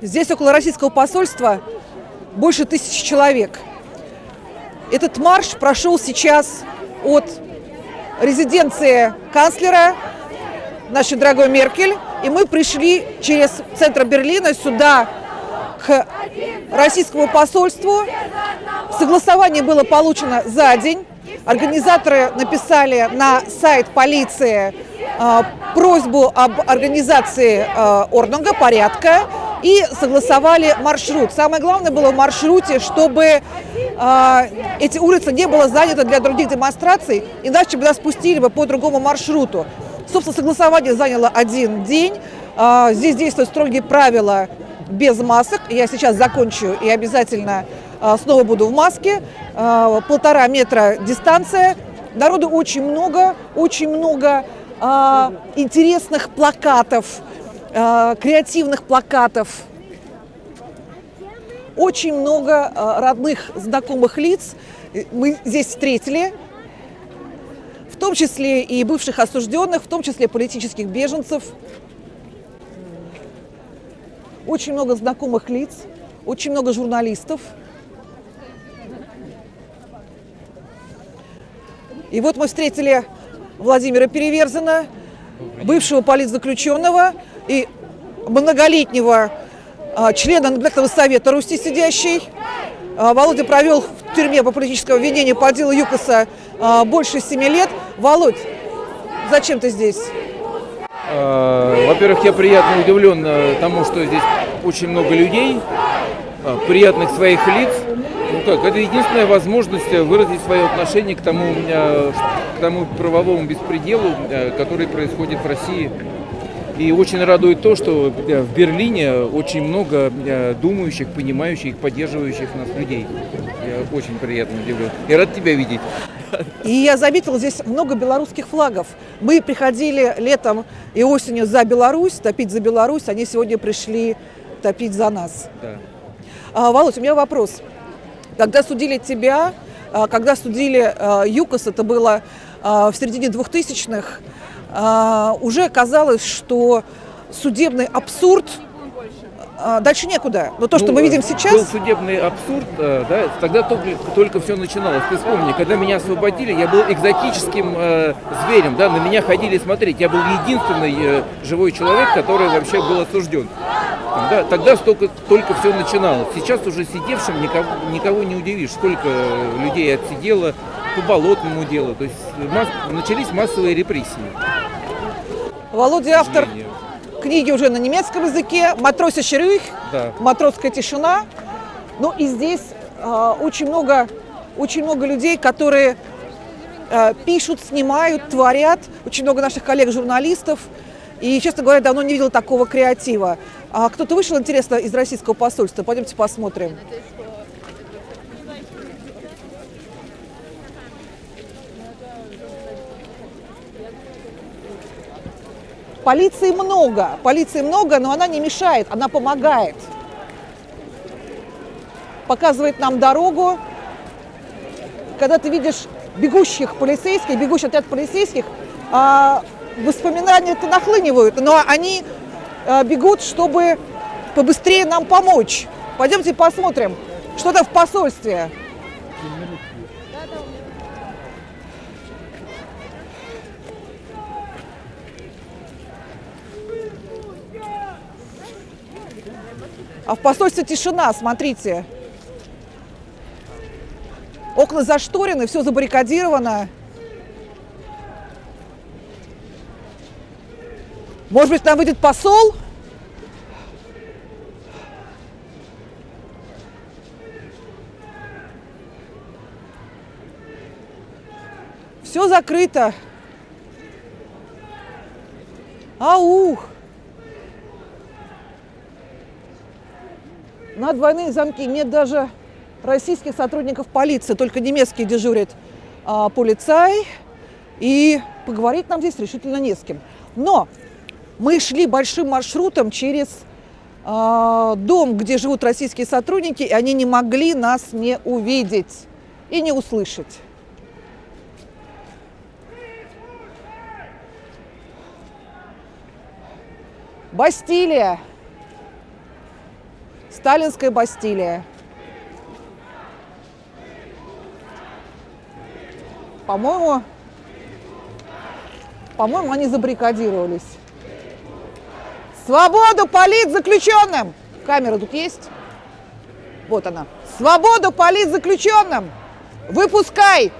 Здесь около российского посольства больше тысячи человек. Этот марш прошел сейчас от резиденции канцлера, нашей дорогой Меркель, и мы пришли через центр Берлина сюда, к российскому посольству. Согласование было получено за день. Организаторы написали на сайт полиции просьбу об организации э, орднунга, порядка, и согласовали маршрут. Самое главное было в маршруте, чтобы э, эти улицы не было заняты для других демонстраций, иначе бы нас спустили бы по другому маршруту. Собственно, согласование заняло один день. Здесь действуют строгие правила без масок. Я сейчас закончу и обязательно а, снова буду в маске. А, полтора метра дистанция. Народу очень много, очень много а, интересных плакатов, креативных плакатов. Очень много родных, знакомых лиц мы здесь встретили, в том числе и бывших осужденных, в том числе политических беженцев. Очень много знакомых лиц, очень много журналистов. И вот мы встретили Владимира Переверзина, бывшего политзаключенного и многолетнего а, члена Наблюдательного совета Руси сидящий. А, Володя провел в тюрьме по политическому обвинению по делу ЮКОСа а, больше семи лет. Володь, зачем ты здесь? Во-первых, я приятно удивлен э, тому, что здесь очень много людей, приятных своих лиц. Как, это единственная возможность выразить свое отношение к тому, к тому правовому беспределу, который происходит в России. И очень радует то, что в Берлине очень много думающих, понимающих, поддерживающих нас людей. Я очень приятно удивлен. И рад тебя видеть. И я заметила здесь много белорусских флагов. Мы приходили летом и осенью за Беларусь, топить за Беларусь. Они сегодня пришли топить за нас. Да. А, Володь, у меня вопрос. Когда судили тебя, а, когда судили а, ЮКОС, это было а, в середине 2000-х, уже казалось, что судебный абсурд дальше некуда. Но то, что ну, мы видим сейчас... Был судебный абсурд, э, да, тогда только, только все начиналось. Ты вспомни, когда меня освободили, я был экзотическим э, зверем, да, на меня ходили смотреть. Я был единственный э, живой человек, который вообще был осужден. Тогда, тогда столько, только все начиналось. Сейчас уже сидевшим никого, никого не удивишь, сколько людей отсидело по болотному делу. То есть масс, начались массовые репрессии. Володя автор книги уже на немецком языке, «Матросе Шерюх», да. «Матросская тишина». Ну и здесь э, очень, много, очень много людей, которые э, пишут, снимают, творят. Очень много наших коллег-журналистов. И, честно говоря, давно не видел такого креатива. А кто-то вышел, интересно, из российского посольства? Пойдемте посмотрим. Полиции много, полиции много, но она не мешает, она помогает. Показывает нам дорогу. Когда ты видишь бегущих полицейских, бегущий отряд полицейских, а, воспоминания-то нахлынивают, но они бегут, чтобы побыстрее нам помочь. Пойдемте посмотрим, что там в посольстве. А в посольстве тишина, смотрите. Окна зашторены, все забаррикадировано. Может быть, там выйдет посол? Все закрыто. Аух! На двойные замки нет даже российских сотрудников полиции, только немецкие дежурят а, полицай. И поговорить нам здесь решительно не с кем. Но мы шли большим маршрутом через а, дом, где живут российские сотрудники, и они не могли нас не увидеть и не услышать. Бастилия. Сталинская Бастилия. По-моему, по-моему, они забаррикадировались. Свободу политзаключенным! Камера тут есть? Вот она. Свободу политзаключенным! Выпускай